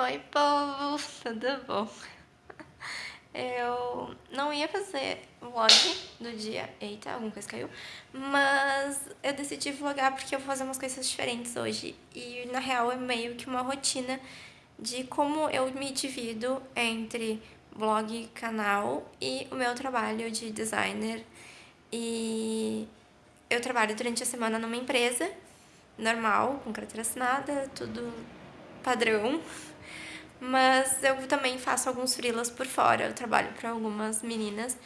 Oi, povo! Tudo bom? Eu não ia fazer vlog do dia... Eita, alguma coisa caiu. Mas eu decidi vlogar porque eu vou fazer umas coisas diferentes hoje. E, na real, é meio que uma rotina de como eu me divido entre blog, canal e o meu trabalho de designer. E eu trabalho durante a semana numa empresa normal, com carteira assinada, tudo padrão. Mas eu também faço alguns freelas por fora. Eu trabalho para algumas meninas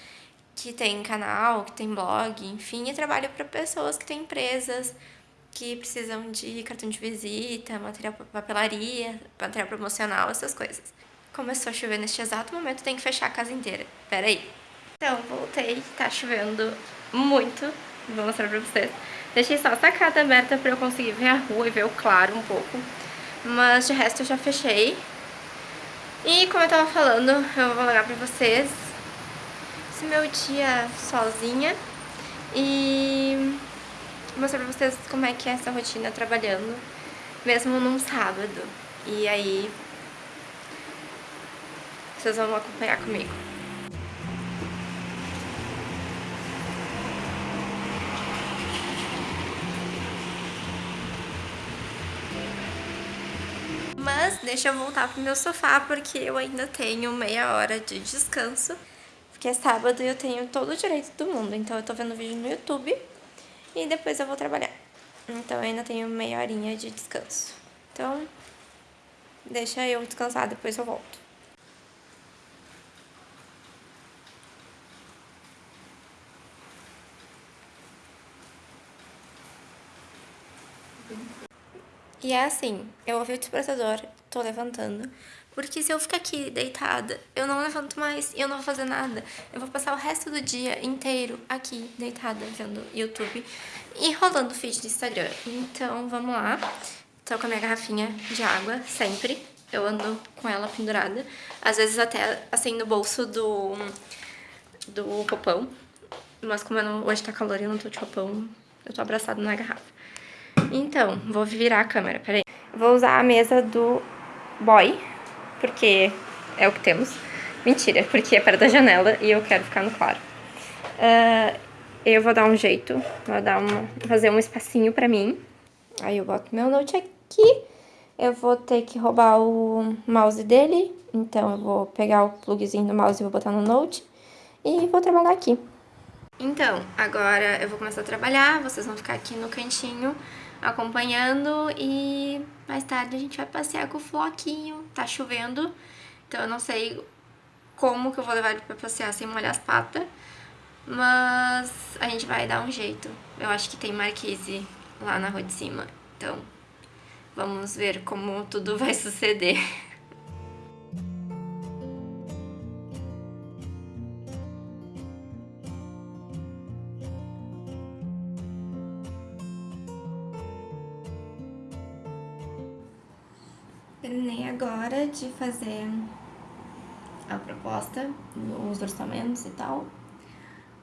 que têm canal, que têm blog, enfim, e trabalho para pessoas que têm empresas que precisam de cartão de visita, material papelaria, material promocional, essas coisas. Começou a chover neste exato momento, tem que fechar a casa inteira. Pera aí. Então, voltei, tá chovendo muito, vou mostrar pra vocês. Deixei só a sacada aberta pra eu conseguir ver a rua e ver o claro um pouco. Mas de resto eu já fechei. E como eu tava falando, eu vou olhar pra vocês esse meu dia sozinha e mostrar pra vocês como é que é essa rotina trabalhando, mesmo num sábado. E aí, vocês vão acompanhar comigo. Deixa eu voltar pro meu sofá porque eu ainda tenho meia hora de descanso. Porque é sábado e eu tenho todo o direito do mundo. Então eu tô vendo vídeo no YouTube e depois eu vou trabalhar. Então eu ainda tenho meia horinha de descanso. Então, deixa eu descansar, depois eu volto. E é assim, eu ouvi o despertador, tô levantando, porque se eu ficar aqui deitada, eu não levanto mais e eu não vou fazer nada. Eu vou passar o resto do dia inteiro aqui, deitada, vendo YouTube e rolando feed do Instagram. Então, vamos lá. Tô com a minha garrafinha de água, sempre. Eu ando com ela pendurada. Às vezes até, assim, no bolso do, do roupão. Mas como não, hoje tá calor e eu não tô de roupão, eu tô abraçada na garrafa. Então, vou virar a câmera, peraí. Vou usar a mesa do boy, porque é o que temos. Mentira, porque é perto da janela e eu quero ficar no claro. Uh, eu vou dar um jeito, vou dar uma, fazer um espacinho pra mim. Aí eu boto meu note aqui. Eu vou ter que roubar o mouse dele, então eu vou pegar o plugzinho do mouse e vou botar no note. E vou trabalhar aqui. Então, agora eu vou começar a trabalhar, vocês vão ficar aqui no cantinho acompanhando e mais tarde a gente vai passear com o Floquinho. Tá chovendo, então eu não sei como que eu vou levar ele pra passear sem molhar as patas, mas a gente vai dar um jeito. Eu acho que tem marquise lá na rua de cima, então vamos ver como tudo vai suceder. Terminei agora de fazer a proposta, os orçamentos e tal.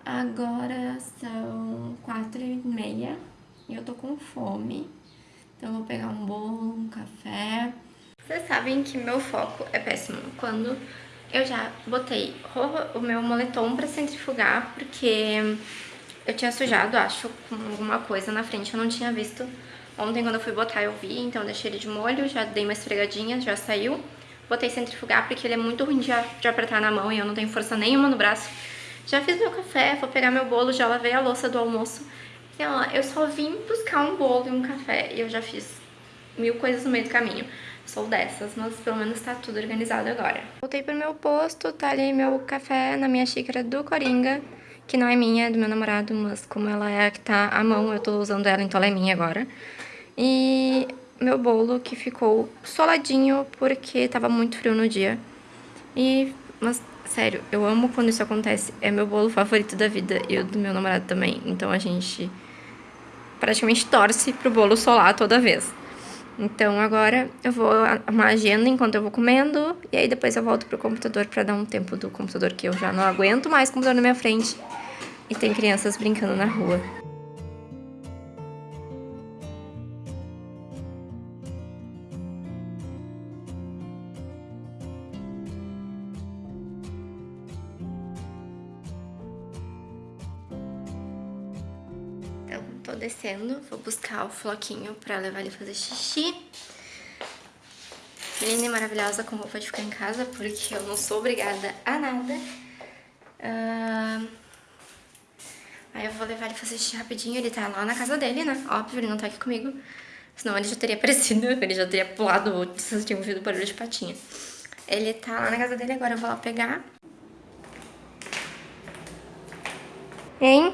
Agora são quatro e meia e eu tô com fome. Então vou pegar um bolo, um café. Vocês sabem que meu foco é péssimo. Quando eu já botei o meu moletom pra centrifugar, porque eu tinha sujado, acho, com alguma coisa na frente, eu não tinha visto Ontem quando eu fui botar eu vi, então deixei ele de molho, já dei uma esfregadinha, já saiu. Botei centrifugar porque ele é muito ruim de apertar na mão e eu não tenho força nenhuma no braço. Já fiz meu café, vou pegar meu bolo, já lavei a louça do almoço. Então, eu só vim buscar um bolo e um café e eu já fiz mil coisas no meio do caminho. Sou dessas, mas pelo menos tá tudo organizado agora. Voltei pro meu posto, tá ali meu café na minha xícara do Coringa, que não é minha, é do meu namorado, mas como ela é a que tá à mão, eu tô usando ela, então ela é minha agora. E meu bolo que ficou soladinho porque tava muito frio no dia. E, mas, sério, eu amo quando isso acontece. É meu bolo favorito da vida e o do meu namorado também. Então a gente praticamente torce pro bolo solar toda vez. Então agora eu vou arrumar a agenda enquanto eu vou comendo. E aí depois eu volto pro computador pra dar um tempo do computador que eu já não aguento mais computador na minha frente. E tem crianças brincando na rua. Descendo, vou buscar o Floquinho pra levar ele fazer xixi. Linda e maravilhosa com roupa de ficar em casa, porque eu não sou obrigada a nada. Uh... Aí eu vou levar ele fazer xixi rapidinho, ele tá lá na casa dele, né? Óbvio, ele não tá aqui comigo. Senão ele já teria aparecido, ele já teria pulado, vocês tinham ouvido barulho de patinha. Ele tá lá na casa dele, agora eu vou lá pegar. Hein?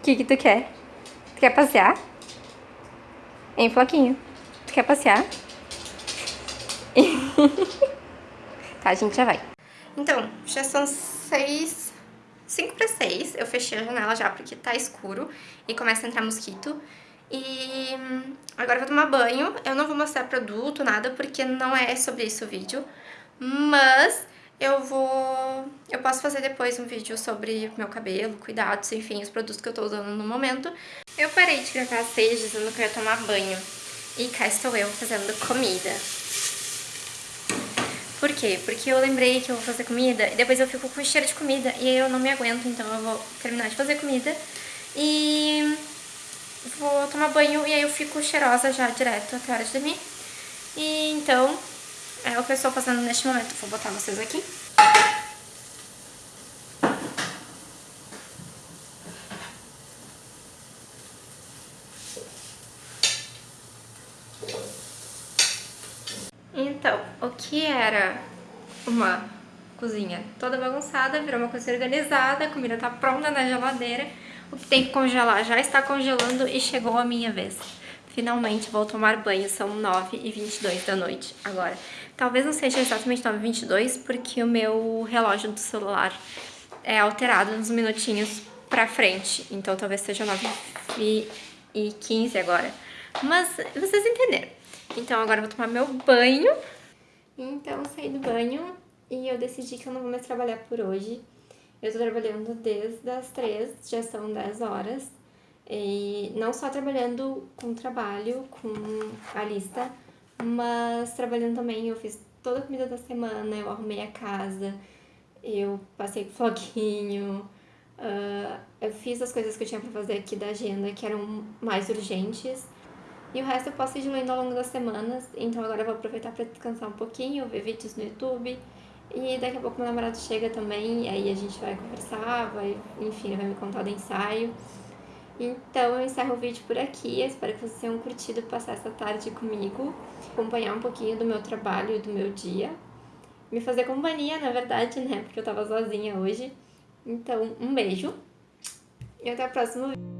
O que que tu quer? Tu quer passear? Hein, Floquinho? Tu quer passear? tá, a gente já vai. Então, já são seis... Cinco para seis. Eu fechei a janela já porque tá escuro e começa a entrar mosquito. E agora eu vou tomar banho. Eu não vou mostrar produto, nada, porque não é sobre isso o vídeo. Mas eu vou... Eu posso fazer depois um vídeo sobre meu cabelo, cuidados, enfim, os produtos que eu tô usando no momento. Eu parei de gravar seis dizendo que eu ia tomar banho. E cá estou eu fazendo comida. Por quê? Porque eu lembrei que eu vou fazer comida e depois eu fico com cheiro de comida e eu não me aguento, então eu vou terminar de fazer comida e vou tomar banho e aí eu fico cheirosa já direto até a hora de dormir. E então é o que eu estou fazendo neste momento. Vou botar vocês aqui. Então, o que era uma cozinha toda bagunçada, virou uma cozinha organizada, a comida tá pronta na geladeira, o que tem que congelar já está congelando e chegou a minha vez. Finalmente vou tomar banho, são 9h22 da noite agora. Talvez não seja exatamente 9h22, porque o meu relógio do celular é alterado uns minutinhos pra frente, então talvez seja 9h15 agora. Mas vocês entenderam. Então agora eu vou tomar meu banho. Então saí do banho e eu decidi que eu não vou mais trabalhar por hoje. Eu tô trabalhando desde as 3, já são 10 horas. E não só trabalhando com trabalho, com a lista, mas trabalhando também, eu fiz toda a comida da semana, eu arrumei a casa, eu passei com floquinho, uh, eu fiz as coisas que eu tinha pra fazer aqui da agenda, que eram mais urgentes. E o resto eu posso ir diluindo ao longo das semanas, então agora eu vou aproveitar para descansar um pouquinho, ver vídeos no YouTube. E daqui a pouco meu namorado chega também, aí a gente vai conversar, vai, enfim, vai me contar do ensaio. Então eu encerro o vídeo por aqui, eu espero que vocês tenham curtido passar essa tarde comigo, acompanhar um pouquinho do meu trabalho e do meu dia, me fazer companhia, na verdade, né, porque eu tava sozinha hoje. Então, um beijo e até o próximo vídeo.